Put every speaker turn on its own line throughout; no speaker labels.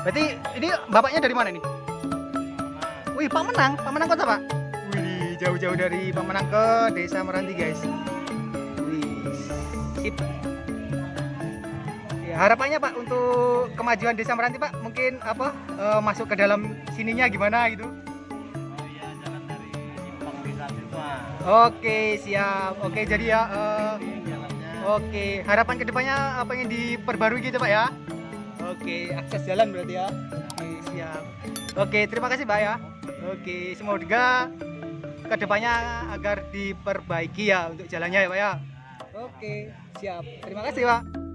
Berarti ini bapaknya dari mana nih? Wih, Pak Menang, Pak Menang kota Pak. Wih, jauh-jauh dari Pak Menang ke Desa Meranti guys. Wih, sip. Ya, harapannya Pak untuk kemajuan Desa Meranti Pak, mungkin apa eh, masuk ke dalam sininya gimana gitu?
Oh iya, jalan dari Simpang Desa Siswa.
Oke, siap. Oke, jadi ya
jalannya.
Oke, harapan ke depannya apa yang diperbarui gitu Pak ya? Oke, akses jalan berarti ya. Oke, siap. Oke, terima kasih Pak ya. Oke, semoga ke depannya agar diperbaiki ya untuk jalannya ya Pak ya. Oke, siap. Terima kasih Pak.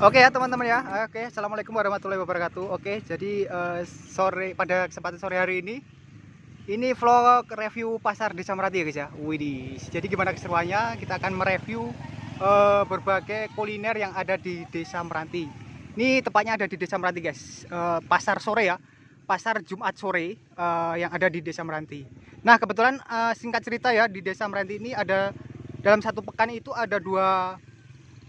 Oke ya teman-teman ya. Oke, assalamualaikum warahmatullahi wabarakatuh. Oke, jadi eh, sore pada kesempatan sore hari ini ini vlog review pasar Desa Merati ya guys ya. Widih. Jadi gimana keseruannya? Kita akan mereview eh, berbagai kuliner yang ada di Desa Meranti. Ini tepatnya ada di Desa Meranti guys. Eh, pasar sore ya. Pasar Jumat sore eh, yang ada di Desa Meranti. Nah kebetulan eh, singkat cerita ya di Desa Meranti ini ada dalam satu pekan itu ada dua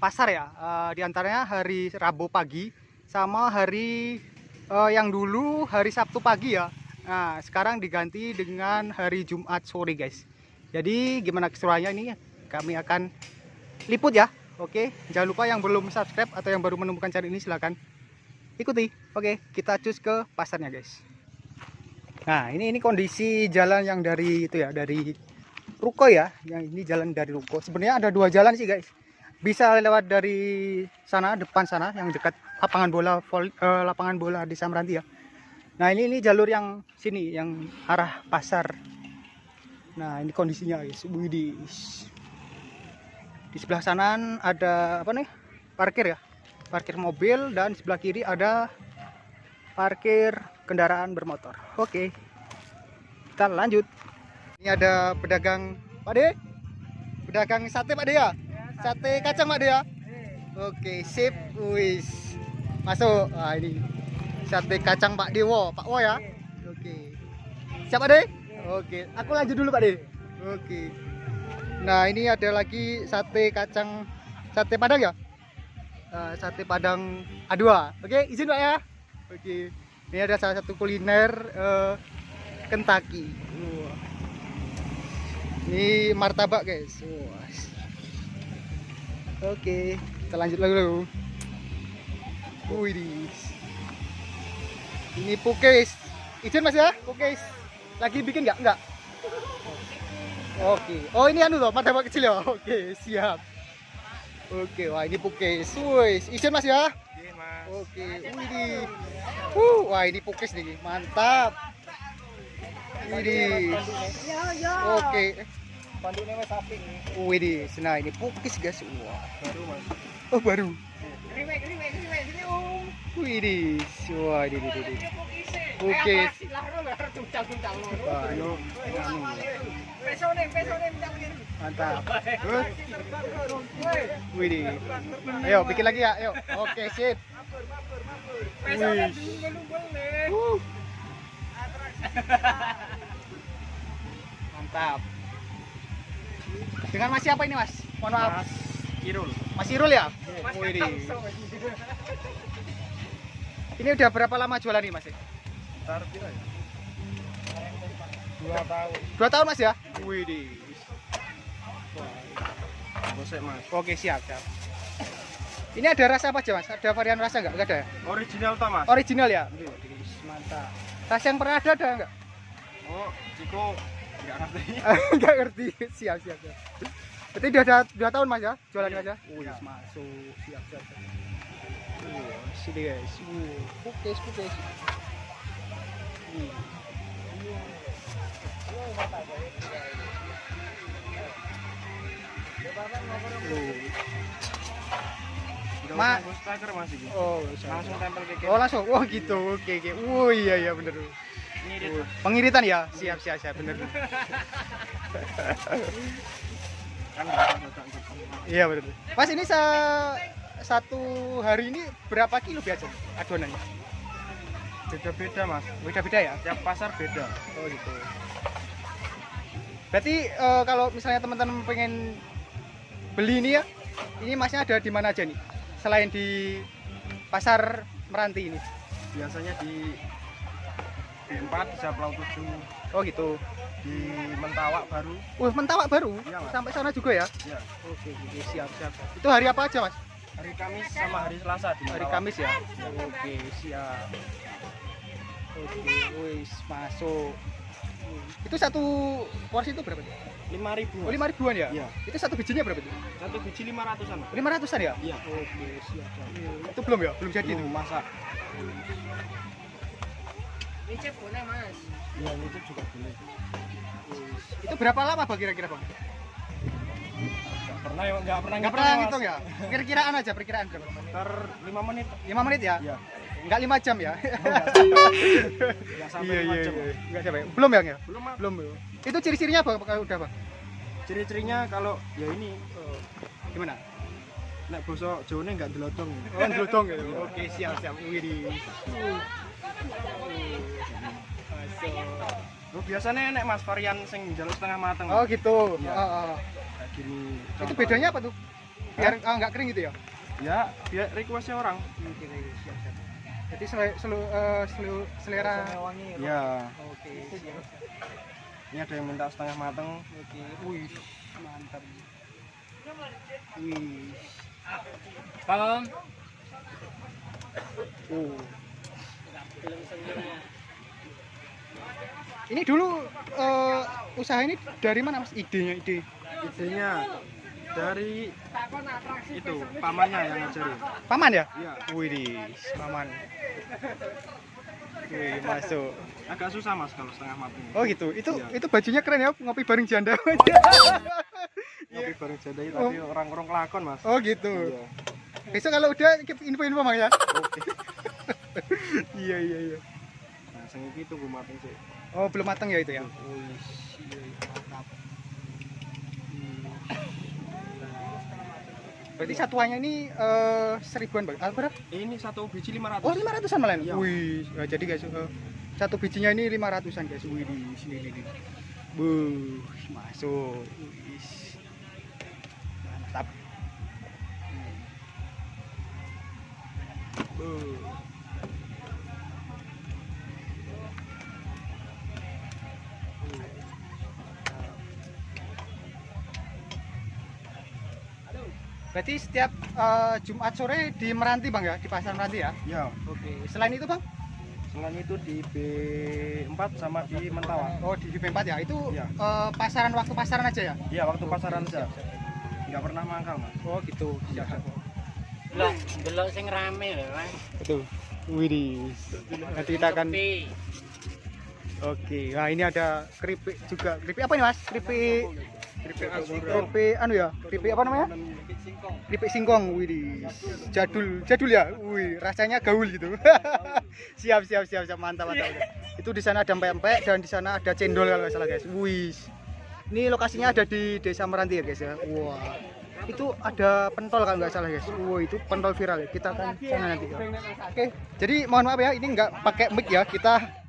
pasar ya. Eh, di antaranya hari Rabu pagi sama hari eh, yang dulu hari Sabtu pagi ya. Nah sekarang diganti dengan hari Jumat sore guys. Jadi gimana keseruannya ini? Kami akan liput ya. Oke? Jangan lupa yang belum subscribe atau yang baru menemukan channel ini silahkan ikuti. Oke kita cus ke pasarnya guys. Nah ini ini kondisi jalan yang dari itu ya dari ruko ya. Yang ini jalan dari ruko. Sebenarnya ada dua jalan sih guys bisa lewat dari sana depan sana yang dekat lapangan bola vol, eh, lapangan bola di Samranti ya. Nah ini ini jalur yang sini yang arah pasar. Nah ini kondisinya guys. Widih. Di sebelah sana ada apa nih? Parkir ya. Parkir mobil dan sebelah kiri ada parkir kendaraan bermotor. Oke. Kita lanjut. Ini ada pedagang Pak De. Pedagang sate Pak De ya? Sate kacang Pak De ya? Oke, sip. Wis. Masuk. Wah, ini sate kacang Pak Dewo, Pak Wo ya. Oke. Siap Pak? Oke, aku lanjut dulu Pak De. Oke. Nah, ini ada lagi sate kacang sate Padang ya? Eh, sate Padang A2. Oke, izin Pak ya. Oke. Ini ada salah satu kuliner eh, Kentucky. Ini martabak guys. Wah. Oke, kita lanjut lagi dulu. Wih, ini pukis. Izin mas ya, pukis. Lagi bikin nggak? Nggak. Oke. Oh ini anu loh, martabak kecil ya. Oke, siap. Oke, wah ini pukis. Wih, izin mas ya.
Iya, Mas.
Oke, wih. Uh, wah ini pukis nih, mantap. Wih. Oke.
Panduknya Mas sapi nih.
Wih, nah ini pukis guys. Wah.
Baru, Mas.
Oh baru.
Riwek, riwek, riwek. Sini, Om.
Wih. Oke. Wah, anu,
Pesone, pesone, minta begini.
mantap. Wih, ayo bikin lagi ya, ayo. Oke sip. Wih. Uh. Mantap. Dengan mas siapa ini mas? Mohon maaf.
Mas Irul.
Mas Irul ya? Wih. Ini udah berapa lama jualan ini Mas?
Ntar pira ya? Dua tahun.
Dua tahun Mas ya? Wih.
Bosek mas.
Oke siap siap. Ini ada rasa apa aja Mas? Ada varian rasa nggak? Nggak ada ya?
Original ta mas?
Original ya? Mantap. Rasa yang pernah ada ada nggak?
Oh, Ciko nggak ngerti.
Siap siap siap. Berarti udah ada dua tahun Mas ya? Jualan Mas ya?
Iya.
masuk. Siap siap. siap. Sini guys. Pukis. Wih. Wih.
Nggak
Ma-
mas ini.
Oh,
Langsung tempel ke
Oh langsung, oh gitu, oke oke. Oh iya iya bener. Pengiritan ya, siap siap siap bener. Iya bener. Pas ini sa satu hari ini berapa kilo biasa adonannya?
Beda-beda mas.
Beda-beda ya?
Tiap pasar beda.
Oh gitu. Berarti eh, kalau misalnya teman-teman pengen beli ini ya, ini masnya ada di mana aja nih? Selain di pasar Meranti ini.
Biasanya di B4 di Saplau 7
Oh gitu.
di Mentawak baru.
Wah, mentawak baru.
Iya, Mas.
Sampai sana juga ya?
Ya.
Oke, oke, siap, siap. Itu hari apa aja, Mas?
Hari Kamis sama hari Selasa di
Hari. Kamis ya? Oke, siap. Oke, wis masuk. Itu satu porsi itu berapa? tuh?
lima ribu
Oh, lima ribuan ya?
Iya.
Itu satu bijinya berapa tuh?
satu biji lima ratusan.
Lima ratusan ya?
iya
Oke, siap. Itu belum ya? Belum jadi itu?
Belum masak
Ini boleh mas.
iya itu juga boleh
Itu berapa lama Bang kira-kira Bang?
nggak pernah ya nggak pernah
Enggak pernah ngitung ya? Kira-kiraan aja, perkiraan berapa?
ter lima menit
5 menit ya?
iya
Enggak 5 jam ya?
nggak sampai lima jam
Enggak sampai. Belum ya? Ya?
belum.
Belum. belum. Itu ciri-cirinya Bang kalau udah Bang?
ciri-cirinya kalau ya ini
Gimana?
nek bosok Jawane nggak delodong
Oh, glodong gitu. Oke, siap siap. Wih.
Oh, biasanya nek mas varian sing jalur setengah mateng
Oh, gitu.
Iya.
Oh, oh.
kayak gini
Itu bedanya apa tuh? Biar ah, nggak kering gitu ya?
ya biar requestnya orang
Oke, siap siap. Jadi sel sel eh, sel- selera
ya
Oke, siap.
ini ada yang minta setengah mateng
Oke. Wih, mantap. Wih.
Om.
Oh. Ini dulu eh, usaha ini dari mana Mas idenya ide?
idenya dari itu pamannya yang ngajarin
Paman ya?
iya
Wih, paman. Wih, masuk.
agak susah mas kalau setengah mateng
Oh gitu. Itu
Iya.
itu bajunya keren ya, ngopi bareng janda.
tapi baru jadi tapi orang-orang kelakon mas
oh gitu.
iya
Besok kalau udah info-info Mang ya.
oke
iya iya iya.
Sing iki tunggu mateng sih
Oh, belum matang ya itu ya. Iya, iya, mantap. Berarti satuannya ini eh, seribuan bang. Ah, berapa?
ini satu biji 500
Oh, lima ratusan malah.
Iya.
Wih, nah, jadi guys, eh, satu bijinya ini lima ratusan guys. Wih, di sini ini. Buh, masuk. Berarti setiap eh, Jumat sore di Meranti bang ya, di pasar Meranti ya?
ya
Oke. Selain itu bang?
selain itu di B4 sama di Mentawak
Oh di UP4 ya. Itu
Iya.
eh, pasaran waktu pasaran aja ya?
iya waktu pasaran aja nggak pernah mangkal mas
Oh gitu. Siap.
Delok, delok sing rame lho, Mas.
Betul. Widih. Nanti kita akan. Oke. Nah ini ada keripik juga. Keripik apa nih mas? Keripik. Keripik anu ya? Keripik apa namanya? Keripik singkong. Widih. Jadul. Jadul ya. Wih. Rasanya gaul gitu. siap siap siap siap mantap mantap. Itu di sana ada empek-empek dan di sana ada cendol kalau nggak salah guys. Wih. Ini lokasinya ada di Desa Meranti ya guys ya. Wah. Itu ada pentol kalau nggak salah guys. Wah itu pentol viral ya. Kita akan sana nanti. Ya. Oke. Jadi mohon maaf ya, ini nggak pakai mic ya. Kita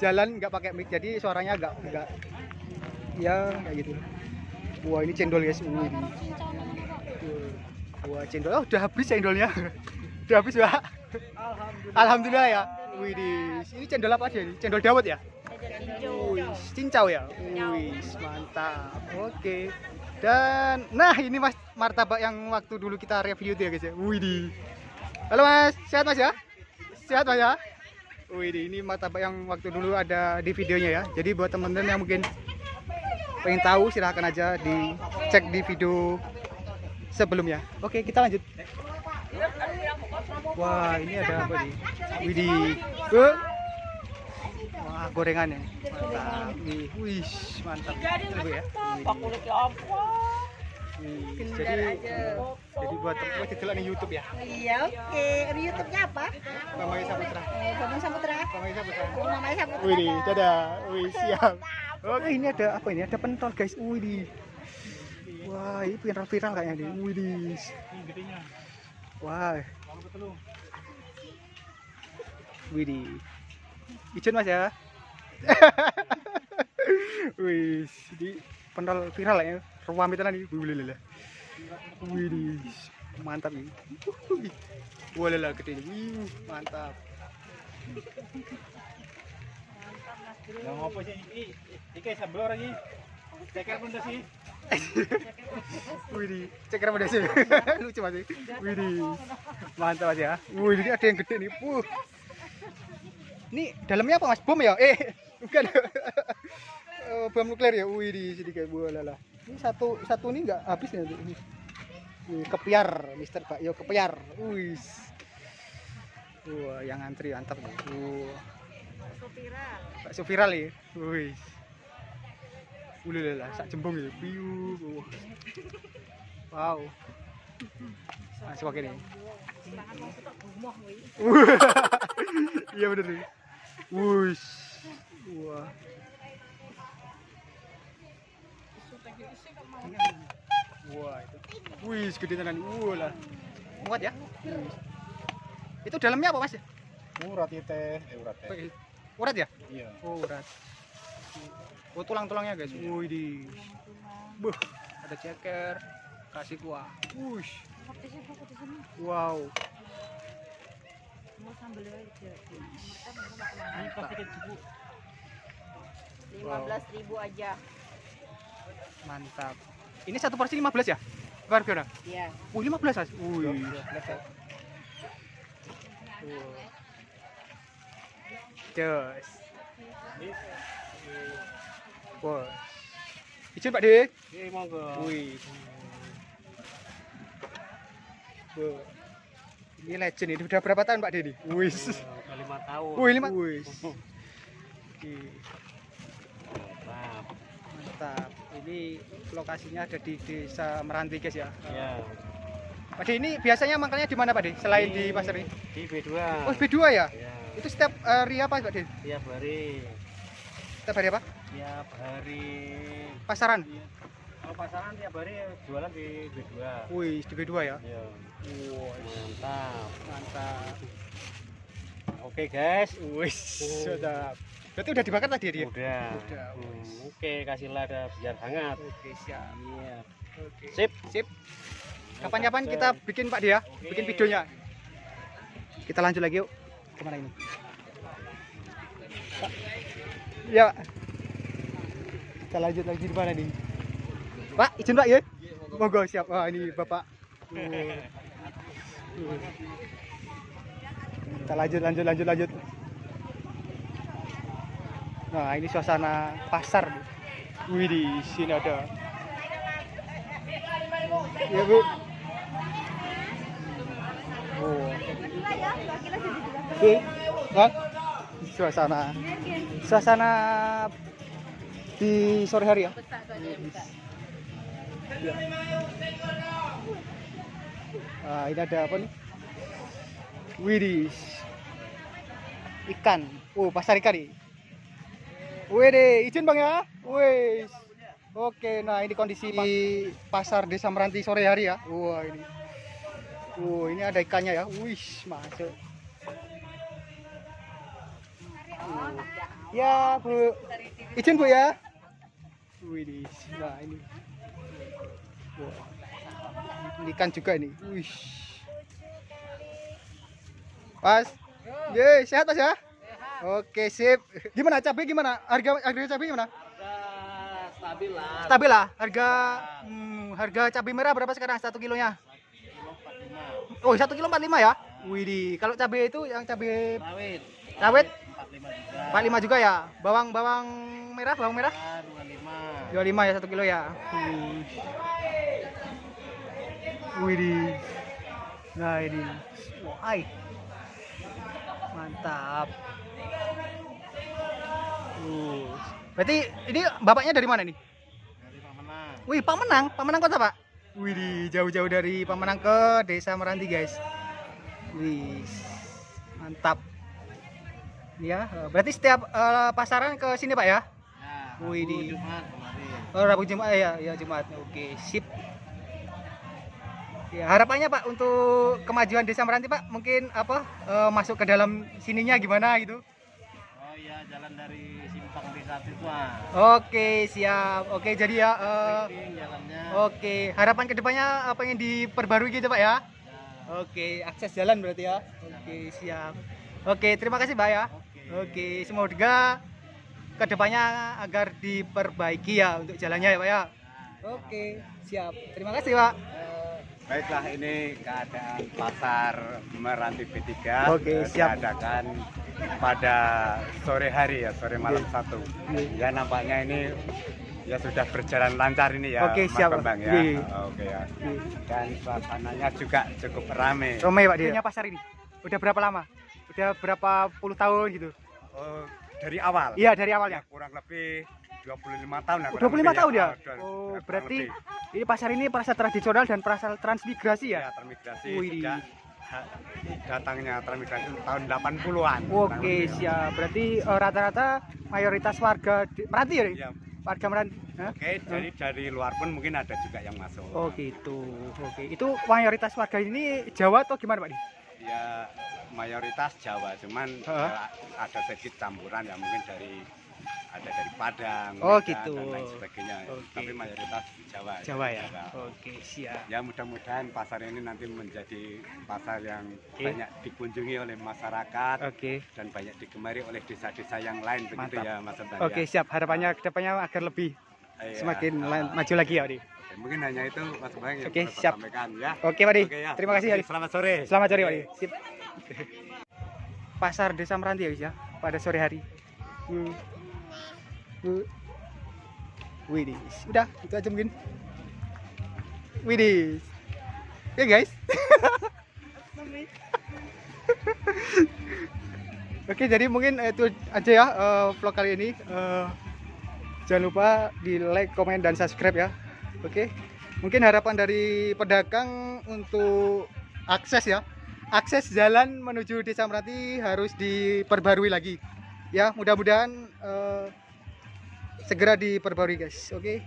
jalan nggak pakai mic, jadi suaranya nggak nggak ya kayak gitu. Wah ini cendol guys. Wih. Wah, cendol. Oh, udah habis cendolnya. udah habis, Pak.
Alhamdulillah.
Alhamdulillah ya. Widih, ini cendol apa aja ini? Cendol dawet ya? Wih, cincau ya. Wih, mantap. Oke. Dan nah ini Mas martabak yang waktu dulu kita review itu ya guys ya. Widih. Halo Mas, sehat Mas ya? Sehat Mas ya? Widih, ini martabak yang waktu dulu ada di videonya ya. Jadi buat teman-teman yang mungkin pengen tahu silahkan aja dicek di video sebelumnya. Oke, kita lanjut. Wah, ini ada apa nih? Widih. Eh, Wah, gorengannya. Mantap. Wih, wih, mantap. Ini Bu ya. Wih, jadi jadi buat teman kita di YouTube ya.
Iya, oke. Di YouTube-nya apa?
Mamanya Saputra.
Eh, Bambang Saputra.
Mamanya Saputra.
Namanya Saputra.
Wih, dadah. Wih, siap. Oke, ini ada apa ini? Ada pentol, guys. Wih. Wah, ini viral-viral kayaknya nih. Wih.
Ini.
Wah. Wih. Ijen Mas ya. Wih, di pentol viral ya. Ruam itu nih. Wih, mantap nih. Wah, lele gede nih. Wih, mantap.
Yang apa sih ini? Iki seblor lagi. Ceker pun sih.
Wih, ceker sih. Lucu. Wih, mantap Mas ya. Wih, ini ada yang gede nih. Wuh. Ini dalamnya apa Mas? Bom ya? Eh, bukan. Eh, bom nuklir ya. Wih, di sini kayak buah lala. Ini satu satu ini enggak habis ya ini. Wih, kepiar, Mister Pak. Yo kepiar. Wih. Wah, yang antri mantap nih. Wah, bakso viral ya. Wih. Ulu lala, sak jembung ya. Piu. Wow. Masuk pakai nih. Iya bener nih. Wush. Wah. Wah itu. Wih, gede tenan. Wah lah. Muat ya? Itu dalamnya apa mas?
Urat itu teh, eh urat teh.
Urat ya?
Iya.
Oh urat. Oh tulang-tulangnya guys. Wih di. Buh, ada ceker. Kasih kuah. Wush. Wow.
Ini pasti kecil.
Lima belas ribu aja.
Mantap. Ini satu porsi 15 ya? Harga
Iya.
Wih, 15 Mas. Wih. Jos. Wah. Izin Pak Dik.
Ini monggo.
Wih. Wah. Ini legend ini udah berapa tahun Pak Dedi? Wih.
Udah lima tahun.
Wih, lima. Wih.
Mantap.
Mantap. Ini lokasinya ada di Desa Meranti guys ya.
Iya.
Pak Di ini biasanya makannya di mana Pak Di? Selain di pasar ini?
Di B2.
Oh, B2 ya?
Iya.
Itu setiap hari apa Pak Di?
Tiap hari.
Setiap hari apa?
Tiap hari.
Pasaran?
Kalau pasaran tiap hari jualan di B2.
Wih, di B2 ya?
Iya. Mantap.
mantap.
Oke guys.
Wih, sudah. Berarti udah dibakar tadi ya dia?
Udah.
Udah,
Hmm, Oke, kasihlah ada biar hangat.
Oke, siap.
Iya.
Oke.
Sip.
Sip. Kapan-kapan kita bikin Pak dia,
Oke.
bikin videonya. Kita lanjut lagi yuk. Ke mana ini? Pak. Ya. Kita lanjut lagi di mana nih? Pak, izin Pak ya. Monggo siap. Wah, ini Bapak. Kita lanjut lanjut lanjut lanjut. Nah, ini suasana pasar. Wih, di sini ada. Ya, Bu. Oh. Oke. Hah? Suasana suasana di sore hari ya. Ya. Ah, ini ada apa nih? Widih. Ikan. Oh, pasar ikan nih. Wede, izin Bang ya. Wes. Oke, nah ini kondisi pasar Desa Meranti sore hari ya. Wah, ini. Wah, ini ada ikannya ya. Wih, masuk. Ya, Bu. Izin Bu ya. Wih, nah ini. Ini ikan juga ini. Wih. Pas. Ye, sehat Mas ya? Oke, sip. Gimana cabai gimana? Harga harga cabai gimana?
stabil lah.
Stabil lah. Harga hmm, harga cabai merah berapa sekarang satu kilonya? Oh, satu kilo 45 ya? Widih, kalau cabai itu yang cabai
Rawit.
rawit
45 juga.
45 juga ya. Bawang bawang merah, bawang merah
Ah, 25.
25 ya satu kilo ya. Widih. Nah ini. Wah, mantap. Uh. Berarti ini bapaknya dari mana nih?
Dari Pamenang.
Wih, Pamenang, Pamenang kota pak? Wih, jauh-jauh dari Pamenang ke Desa Meranti guys. Wih, mantap. Ya, berarti setiap eh, pasaran ke sini pak ya?
Ya,
Wih,
Rabu,
di-
Jumat kemarin.
Oh, Rabu Jumat ya, ya Jumat. Oke, sip. Ya, harapannya Pak untuk kemajuan Desa Meranti Pak, mungkin apa eh, masuk ke dalam sininya gimana gitu?
Oh iya, jalan dari simpang desa itu ah.
Oke, siap. Oke, jadi ya
Penting jalannya.
oke, harapan ke depannya apa yang diperbarui gitu Pak ya?
Ya,
Oke, akses jalan berarti ya. Oke, siap. Oke, terima kasih Pak ya.
Oke.
Oke, semoga ke depannya agar diperbaiki ya untuk jalannya ya Pak ya. Oke, siap. Terima kasih Pak.
Baiklah ini keadaan pasar Meranti B3
Oke,
eh,
siap.
diadakan pada sore hari ya, sore malam satu. Ya nampaknya ini ya sudah berjalan lancar ini ya,
Oke,
Mas
siap.
Bambang ya.
Iya.
Oke ya. Dan suasananya juga cukup ramai.
Romai Pak dia. pasar ini udah berapa lama? Udah berapa puluh tahun gitu?
Oh, dari awal.
Iya dari
Ya,
awalnya.
kurang lebih 25 tahun ya.
Oh,
kurang
25
lebih
tahun ya?
Oh, dua-
Oh,
kurang
berarti
lebih.
ini pasar ini pasar tradisional dan pasar transmigrasi
ya
ya?
transmigrasi
Wih.
sejak datangnya transmigrasi tahun 80-an.
Oke siap. Berarti eh, rata-rata mayoritas warga di, Meranti ya? Ri?
Ya,
Warga Meranti.
Oke, jadi dari luar pun mungkin ada juga yang masuk.
Oh gitu. Oke. Itu mayoritas warga ini Jawa atau gimana Pak? Di?
Ya mayoritas Jawa, cuman ya, ada sedikit campuran ya mungkin dari ada dari Padang,
Oh, gitu.
dan lain sebagainya.
Oke.
Tapi mayoritas Jawa.
Jawa ya. Oke siap.
Ya mudah-mudahan pasar ini nanti menjadi pasar yang
Oke.
banyak dikunjungi oleh masyarakat
Oke.
dan banyak digemari oleh desa-desa yang lain begitu
Mantap.
ya Mas
Oke
ya.
siap. Harapannya ke depannya agar lebih
Iya.
semakin
Ah,
lan- maju lagi ya Pak. Di.
Oke, mungkin hanya itu Mas Bang yang dapat
siap.
sampaikan ya.
Oke Pak Di.
Oke, ya.
Terima kasih ya. Di.
Selamat sore.
Selamat sore Pak. Sip. Pasar Desa Meranti ya guys ya pada sore hari. Hmm. Widih, udah itu aja mungkin. Widih. Ya guys. Oke, jadi mungkin itu aja ya eh, vlog kali ini. Eh, jangan lupa di like, komen, dan subscribe ya. Oke. Mungkin harapan dari pedagang untuk akses ya. Akses jalan menuju Desa Meranti harus diperbarui lagi. Ya, mudah-mudahan eh, segera diperbarui guys. Oke.